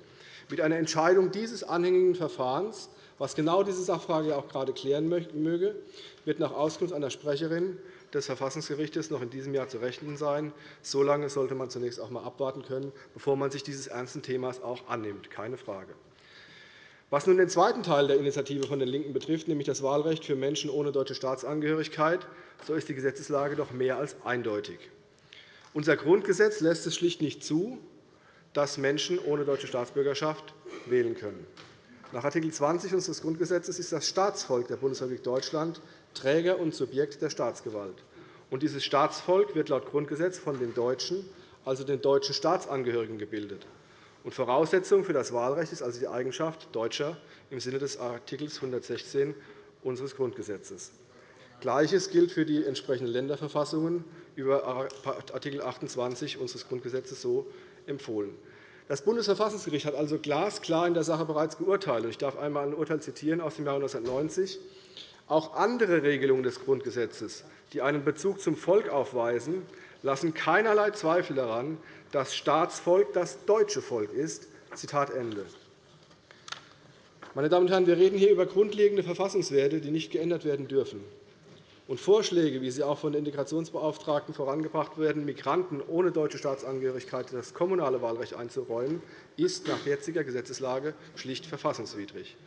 Mit einer Entscheidung dieses anhängigen Verfahrens, was genau diese Sachfrage auch gerade klären möge, wird nach Auskunft einer Sprecherin des Verfassungsgerichts noch in diesem Jahr zu rechnen sein. So lange sollte man zunächst auch einmal abwarten können, bevor man sich dieses ernsten Themas auch annimmt. Keine Frage. Was nun den zweiten Teil der Initiative von den LINKEN betrifft, nämlich das Wahlrecht für Menschen ohne deutsche Staatsangehörigkeit, so ist die Gesetzeslage doch mehr als eindeutig. Unser Grundgesetz lässt es schlicht nicht zu, dass Menschen ohne deutsche Staatsbürgerschaft wählen können. Nach Art. 20 unseres Grundgesetzes ist das Staatsvolk der Bundesrepublik Deutschland Träger und Subjekt der Staatsgewalt. Und dieses Staatsvolk wird laut Grundgesetz von den Deutschen, also den deutschen Staatsangehörigen, gebildet. Und Voraussetzung für das Wahlrecht ist also die Eigenschaft Deutscher im Sinne des Art. 116 unseres Grundgesetzes. Gleiches gilt für die entsprechenden Länderverfassungen über Art. 28 unseres Grundgesetzes so empfohlen. Das Bundesverfassungsgericht hat also glasklar in der Sache bereits geurteilt. Ich darf einmal ein Urteil zitieren aus dem Jahr 1990. Auch andere Regelungen des Grundgesetzes, die einen Bezug zum Volk aufweisen, lassen keinerlei Zweifel daran, dass Staatsvolk das deutsche Volk ist. Zitat Ende. Meine Damen und Herren, wir reden hier über grundlegende Verfassungswerte, die nicht geändert werden dürfen. Und Vorschläge, wie sie auch von den Integrationsbeauftragten vorangebracht werden, Migranten ohne deutsche Staatsangehörigkeit das kommunale Wahlrecht einzuräumen, ist nach jetziger Gesetzeslage schlicht verfassungswidrig.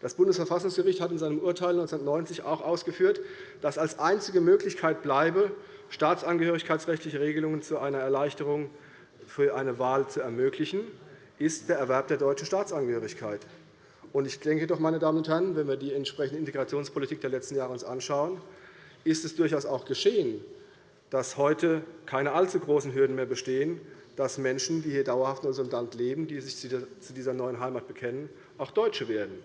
Das Bundesverfassungsgericht hat in seinem Urteil 1990 auch ausgeführt, dass als einzige Möglichkeit bleibe, staatsangehörigkeitsrechtliche Regelungen zu einer Erleichterung für eine Wahl zu ermöglichen, ist der Erwerb der deutschen Staatsangehörigkeit. Ich denke doch, meine Damen und Herren, wenn wir die entsprechende Integrationspolitik der letzten Jahre uns anschauen, ist es durchaus auch geschehen, dass heute keine allzu großen Hürden mehr bestehen, dass Menschen, die hier dauerhaft in unserem Land leben, die sich zu dieser neuen Heimat bekennen, auch Deutsche werden.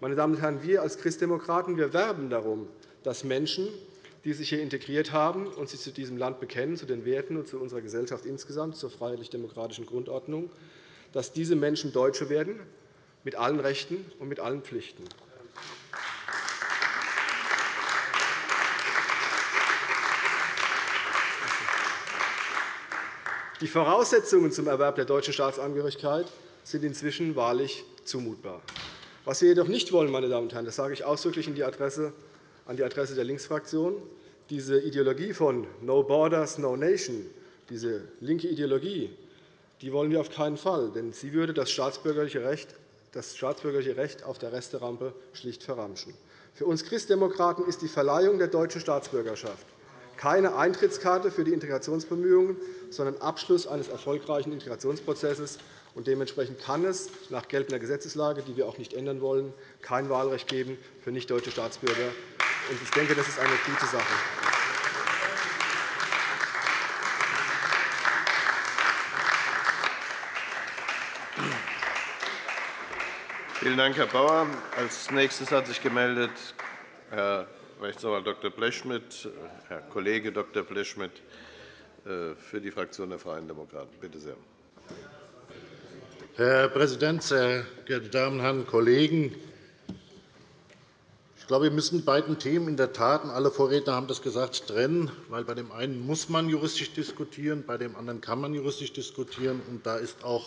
Meine Damen und Herren, wir als Christdemokraten wir werben darum, dass Menschen, die sich hier integriert haben und sich zu diesem Land bekennen, zu den Werten und zu unserer Gesellschaft insgesamt, zur freiheitlich-demokratischen Grundordnung, dass diese Menschen Deutsche werden, mit allen Rechten und mit allen Pflichten. Die Voraussetzungen zum Erwerb der deutschen Staatsangehörigkeit sind inzwischen wahrlich zumutbar. Was wir jedoch nicht wollen, meine Damen und Herren, das sage ich ausdrücklich an die Adresse der Linksfraktion, diese Ideologie von No Borders, No Nation, diese linke Ideologie, die wollen wir auf keinen Fall, denn sie würde das staatsbürgerliche Recht, das staatsbürgerliche Recht auf der Resterampe schlicht verramschen. Für uns Christdemokraten ist die Verleihung der deutschen Staatsbürgerschaft keine Eintrittskarte für die Integrationsbemühungen, sondern Abschluss eines erfolgreichen Integrationsprozesses. dementsprechend kann es nach geltender Gesetzeslage, die wir auch nicht ändern wollen, kein Wahlrecht geben für nicht-deutsche Staatsbürger. Ich denke, das ist eine gute Sache. Vielen Dank, Herr Bauer. Als nächstes hat sich gemeldet Herr Rechtsanwalt Dr. Blechschmidt, Herr Kollege Dr. Blechschmidt äh, für die Fraktion der Freien Demokraten. Bitte sehr. Herr Präsident, sehr geehrte Damen und Herren Kollegen! Ich glaube, wir müssen beiden Themen in der Tat, und alle Vorredner haben das gesagt, trennen. Weil bei dem einen muss man juristisch diskutieren, bei dem anderen kann man juristisch diskutieren. Und da ist auch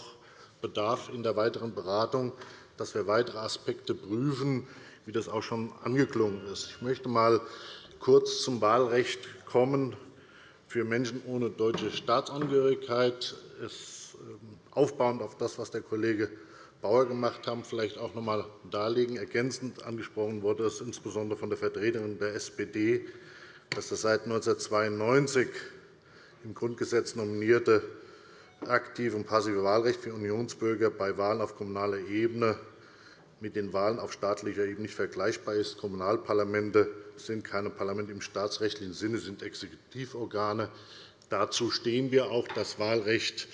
Bedarf in der weiteren Beratung, dass wir weitere Aspekte prüfen, wie das auch schon angeklungen ist. Ich möchte einmal kurz zum Wahlrecht kommen für Menschen ohne deutsche Staatsangehörigkeit. Es, ähm, aufbauend auf das, was der Kollege Bauer gemacht hat, vielleicht auch noch einmal darlegen. Ergänzend angesprochen wurde es insbesondere von der Vertreterin der SPD, dass das seit 1992 im Grundgesetz nominierte aktive und passive Wahlrecht für Unionsbürger bei Wahlen auf kommunaler Ebene mit den Wahlen auf staatlicher Ebene nicht vergleichbar ist. Kommunalparlamente sind keine Parlamente im staatsrechtlichen Sinne, sind Exekutivorgane. Dazu stehen wir auch. Das Wahlrecht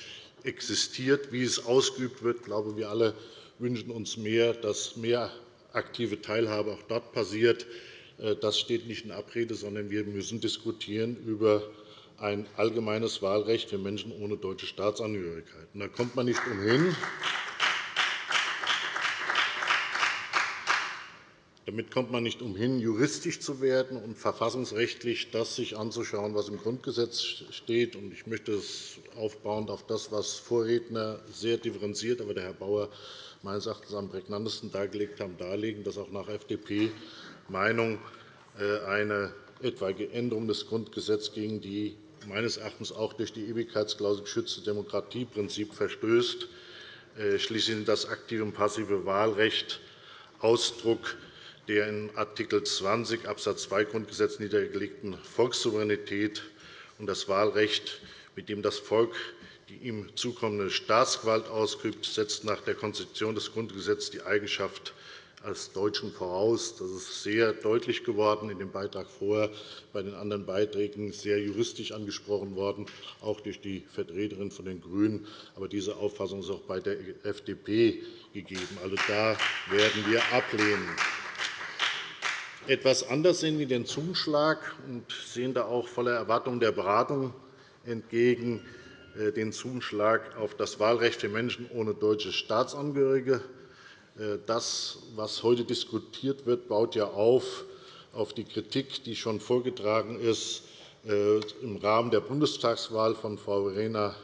existiert. Wie es ausgeübt wird, ich glaube, wir alle wünschen uns mehr, dass mehr aktive Teilhabe auch dort passiert. Äh, das steht nicht in Abrede, sondern wir müssen diskutieren über ein allgemeines Wahlrecht für Menschen ohne deutsche Staatsangehörigkeit. Da kommt man nicht umhin, Damit kommt man nicht umhin, juristisch zu werden und verfassungsrechtlich das sich anzuschauen, was im Grundgesetz steht. Ich möchte es aufbauend auf das, was Vorredner sehr differenziert, aber der Herr Bauer meines Erachtens am prägnantesten dargelegt haben, darlegen, dass auch nach FDP-Meinung äh, eine etwaige Änderung des Grundgesetzes gegen die meines Erachtens auch durch die Ewigkeitsklausel geschützte Demokratieprinzip verstößt. Äh, schließlich sind das aktive und passive Wahlrecht Ausdruck der in Art. 20 Abs. 2 Grundgesetz niedergelegten Volkssouveränität und das Wahlrecht, mit dem das Volk die ihm zukommende Staatsgewalt ausübt, setzt nach der Konstitution des Grundgesetzes die Eigenschaft als Deutschen voraus. Das ist sehr deutlich geworden in dem Beitrag vorher, bei den anderen Beiträgen sehr juristisch angesprochen worden, auch durch die Vertreterin von den GRÜNEN. Aber diese Auffassung ist auch bei der FDP gegeben. Also da werden wir ablehnen etwas anders sehen wir den Zuschlag und sehen da auch voller Erwartung der Beratung entgegen äh, den Zuschlag auf das Wahlrecht für Menschen ohne deutsche Staatsangehörige. Äh, das, was heute diskutiert wird, baut ja auf auf die Kritik, die schon vorgetragen ist äh, im Rahmen der Bundestagswahl von Frau Verena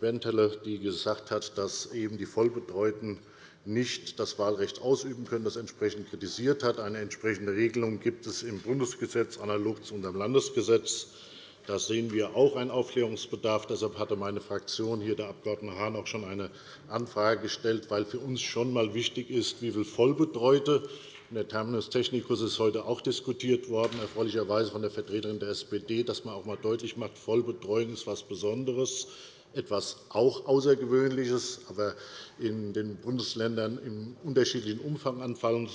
Bentele, die gesagt hat, dass eben die Vollbetreuten nicht das Wahlrecht ausüben können, das entsprechend kritisiert hat. Eine entsprechende Regelung gibt es im Bundesgesetz analog zu unserem Landesgesetz. Da sehen wir auch einen Aufklärungsbedarf. Deshalb hatte meine Fraktion, hier der Abg. Hahn, auch schon eine Anfrage gestellt, weil für uns schon einmal wichtig ist, wie viele Vollbetreute der Terminus technicus ist heute auch diskutiert worden, erfreulicherweise von der Vertreterin der SPD, dass man auch einmal deutlich macht, Vollbetreuung ist etwas Besonderes etwas auch Außergewöhnliches, aber in den Bundesländern im unterschiedlichen Umfang anfallen.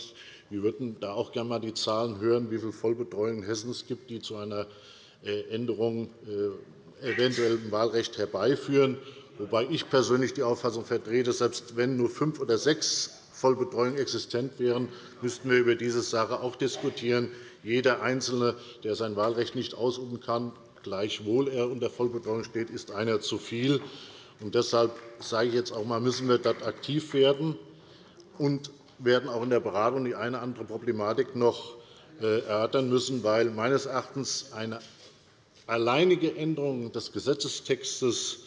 Wir würden da auch gerne einmal die Zahlen hören, wie viele Vollbetreuungen in Hessen es gibt, die zu einer äh, Änderung äh, eventuell im Wahlrecht herbeiführen. Wobei ich persönlich die Auffassung vertrete, selbst wenn nur fünf oder sechs Vollbetreuungen existent wären, müssten wir über diese Sache auch diskutieren. Jeder Einzelne, der sein Wahlrecht nicht ausüben kann, gleichwohl er unter Vollbetreuung steht, ist einer zu viel. Und deshalb sage ich jetzt auch einmal, müssen wir dort aktiv werden und werden auch in der Beratung die eine oder andere Problematik noch äh, erörtern müssen, weil meines Erachtens eine alleinige Änderung des Gesetzestextes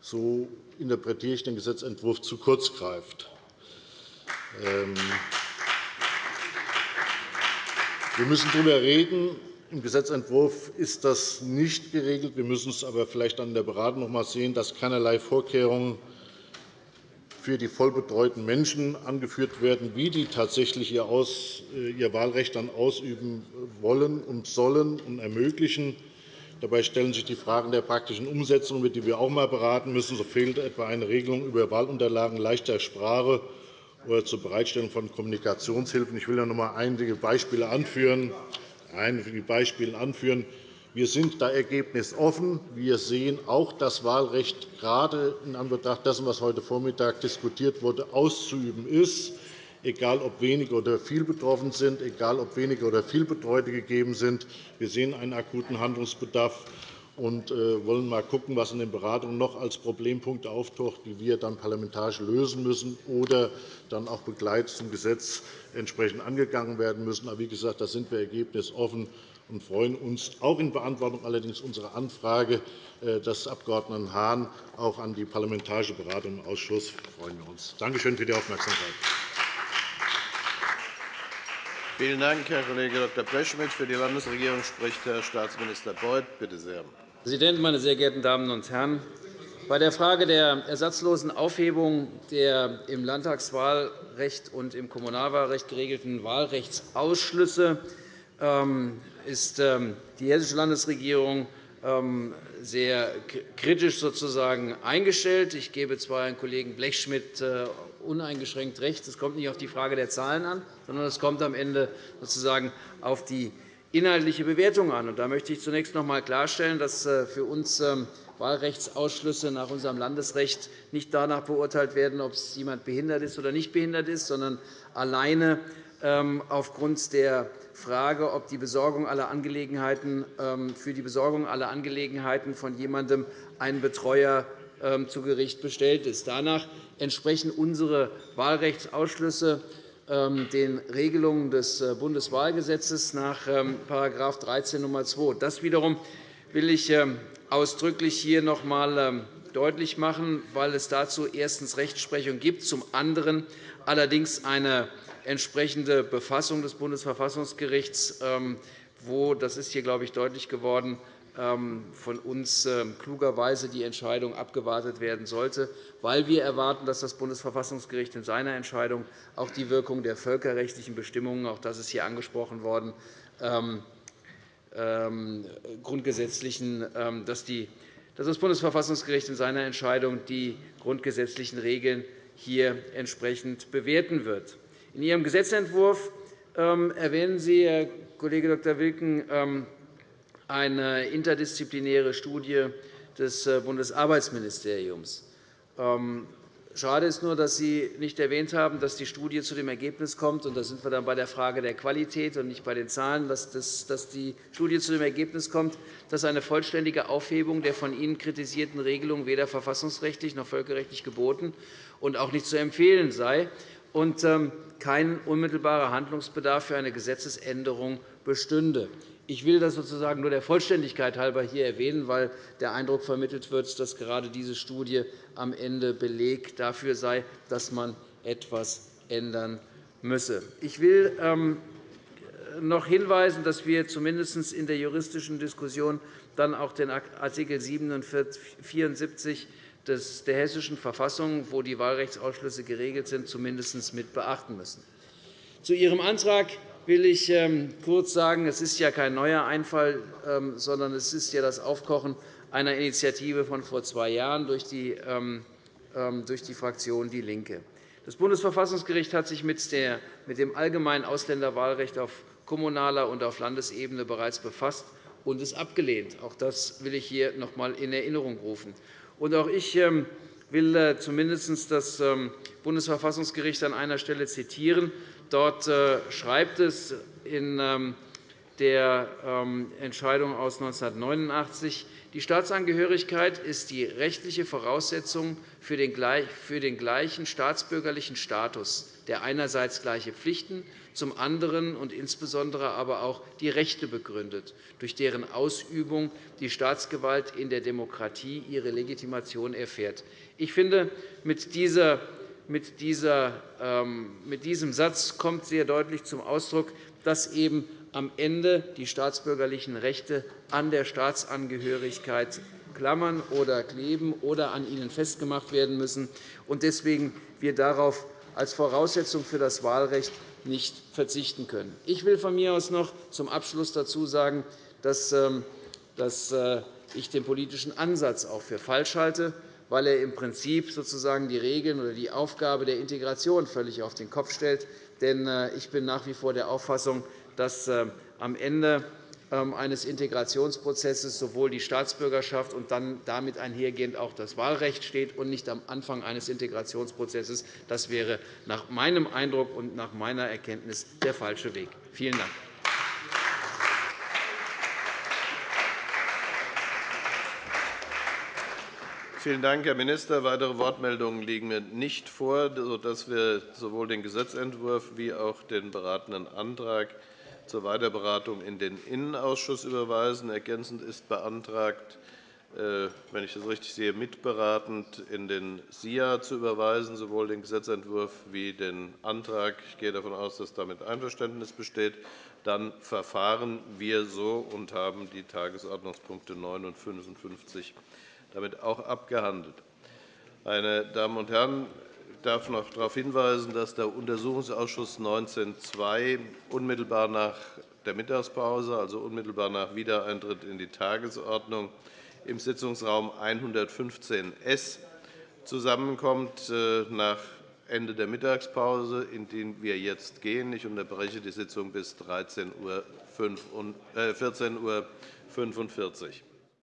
so interpretiere ich den Gesetzentwurf, zu kurz greift. Ähm, wir müssen darüber reden. Im Gesetzentwurf ist das nicht geregelt. Wir müssen es aber vielleicht in der Beratung noch einmal sehen, dass keinerlei Vorkehrungen für die vollbetreuten Menschen angeführt werden, wie die tatsächlich ihr Wahlrecht dann ausüben wollen und sollen und ermöglichen. Dabei stellen sich die Fragen der praktischen Umsetzung, über die wir auch einmal beraten müssen. So fehlt etwa eine Regelung über Wahlunterlagen leichter Sprache oder zur Bereitstellung von Kommunikationshilfen. Ich will noch einmal einige Beispiele anführen. Einige Beispiele anführen. Wir sind da ergebnisoffen. Wir sehen auch das Wahlrecht gerade in Anbetracht dessen, was heute Vormittag diskutiert wurde, auszuüben ist, egal ob wenige oder viel betroffen sind, egal ob wenige oder viel Betreute gegeben sind. Wir sehen einen akuten Handlungsbedarf und äh, wollen mal schauen, was in den Beratungen noch als Problempunkte auftaucht, die wir dann parlamentarisch lösen müssen oder dann auch begleitend zum Gesetz entsprechend angegangen werden müssen. Aber wie gesagt, da sind wir ergebnisoffen und freuen uns auch in Beantwortung allerdings unserer Anfrage äh, des Abg. Hahn auch an die parlamentarische Beratung im Ausschuss. Freuen wir uns. Danke schön für die Aufmerksamkeit. Vielen Dank, Herr Kollege Dr. Blechschmidt. Für die Landesregierung spricht Herr Staatsminister Beuth. Bitte sehr. Herr Präsident, meine sehr geehrten Damen und Herren! Bei der Frage der ersatzlosen Aufhebung der im Landtagswahlrecht und im Kommunalwahlrecht geregelten Wahlrechtsausschlüsse ähm, ist ähm, die Hessische Landesregierung ähm, sehr kritisch sozusagen eingestellt. Ich gebe zwar Herrn Kollegen Blechschmidt äh, uneingeschränkt recht, es kommt nicht auf die Frage der Zahlen an, sondern es kommt am Ende sozusagen auf die inhaltliche Bewertung an. Da möchte ich zunächst noch einmal klarstellen, dass äh, für uns Wahlrechtsausschlüsse nach unserem Landesrecht nicht danach beurteilt werden, ob jemand behindert ist oder nicht behindert ist, sondern alleine aufgrund der Frage, ob die Besorgung aller Angelegenheiten, ähm, für die Besorgung aller Angelegenheiten von jemandem ein Betreuer ähm, zu Gericht bestellt ist. Danach entsprechen unsere Wahlrechtsausschlüsse ähm, den Regelungen des äh, Bundeswahlgesetzes nach § 13 Nr. 2. Das wiederum will ich ausdrücklich hier noch einmal deutlich machen, weil es dazu erstens Rechtsprechung gibt, zum anderen allerdings eine entsprechende Befassung des Bundesverfassungsgerichts, ähm, wo, das ist hier, glaube ich, deutlich geworden, ähm, von uns ähm, klugerweise die Entscheidung abgewartet werden sollte, weil wir erwarten, dass das Bundesverfassungsgericht in seiner Entscheidung auch die Wirkung der völkerrechtlichen Bestimmungen, auch das ist hier angesprochen worden, grundgesetzlichen, dass das Bundesverfassungsgericht in seiner Entscheidung die grundgesetzlichen Regeln hier entsprechend bewerten wird. In Ihrem Gesetzentwurf ähm, erwähnen Sie, Herr Kollege Dr. Wilken, ähm, eine interdisziplinäre Studie des äh, Bundesarbeitsministeriums. Ähm, schade ist nur, dass Sie nicht erwähnt haben, dass die Studie zu dem Ergebnis kommt, und da sind wir dann bei der Frage der Qualität und nicht bei den Zahlen, dass die Studie zu dem Ergebnis kommt, dass eine vollständige Aufhebung der von Ihnen kritisierten Regelung weder verfassungsrechtlich noch völkerrechtlich geboten und auch nicht zu empfehlen sei und ähm, kein unmittelbarer Handlungsbedarf für eine Gesetzesänderung bestünde. Ich will das sozusagen nur der Vollständigkeit halber hier erwähnen, weil der Eindruck vermittelt wird, dass gerade diese Studie am Ende Beleg dafür sei, dass man etwas ändern müsse. Ich will ähm, noch hinweisen, dass wir zumindest in der juristischen Diskussion dann auch den Art. 74 der Hessischen Verfassung, wo die Wahlrechtsausschlüsse geregelt sind, zumindest mit beachten müssen. Zu Ihrem Antrag will ich ähm, kurz sagen, es ist ja kein neuer Einfall, ähm, sondern es ist ja das Aufkochen einer Initiative von vor zwei Jahren durch die, ähm, durch die Fraktion DIE LINKE. Das Bundesverfassungsgericht hat sich mit dem allgemeinen Ausländerwahlrecht auf kommunaler und auf Landesebene bereits befasst und es abgelehnt. Auch das will ich hier noch einmal in Erinnerung rufen. Und auch ich will äh, zumindest das Bundesverfassungsgericht an einer Stelle zitieren. Dort äh, schreibt es in ähm, der Entscheidung aus 1989, die Staatsangehörigkeit ist die rechtliche Voraussetzung für den gleichen staatsbürgerlichen Status der einerseits gleiche Pflichten, zum anderen und insbesondere aber auch die Rechte begründet, durch deren Ausübung die Staatsgewalt in der Demokratie ihre Legitimation erfährt. Ich finde, mit, dieser, ähm, mit diesem Satz kommt sehr deutlich zum Ausdruck, dass eben am Ende die staatsbürgerlichen Rechte an der Staatsangehörigkeit klammern oder kleben oder an ihnen festgemacht werden müssen und deswegen wir darauf als Voraussetzung für das Wahlrecht nicht verzichten können. Ich will von mir aus noch zum Abschluss dazu sagen, dass ähm, äh, ich den politischen Ansatz auch für falsch halte, weil er im Prinzip sozusagen die Regeln oder die Aufgabe der Integration völlig auf den Kopf stellt. Denn äh, ich bin nach wie vor der Auffassung, dass äh, am Ende ähm, eines Integrationsprozesses sowohl die Staatsbürgerschaft und dann damit einhergehend auch das Wahlrecht steht und nicht am Anfang eines Integrationsprozesses. Das wäre nach meinem Eindruck und nach meiner Erkenntnis der falsche Weg. Vielen Dank. Vielen Dank, Herr Minister. Weitere Wortmeldungen liegen mir nicht vor, sodass wir sowohl den Gesetzentwurf wie auch den beratenden Antrag zur Weiterberatung in den Innenausschuss überweisen. Ergänzend ist beantragt, äh, wenn ich das richtig sehe, mitberatend in den SIA zu überweisen, sowohl den Gesetzentwurf wie den Antrag. Ich gehe davon aus, dass damit Einverständnis besteht. Dann verfahren wir so und haben die Tagesordnungspunkte 9 und 55 damit auch abgehandelt. Meine Damen und Herren, ich darf noch darauf hinweisen, dass der Untersuchungsausschuss 19.2 unmittelbar nach der Mittagspause, also unmittelbar nach Wiedereintritt in die Tagesordnung, im Sitzungsraum 115s zusammenkommt äh, nach Ende der Mittagspause, in die wir jetzt gehen. Ich unterbreche die Sitzung bis 14.45 Uhr.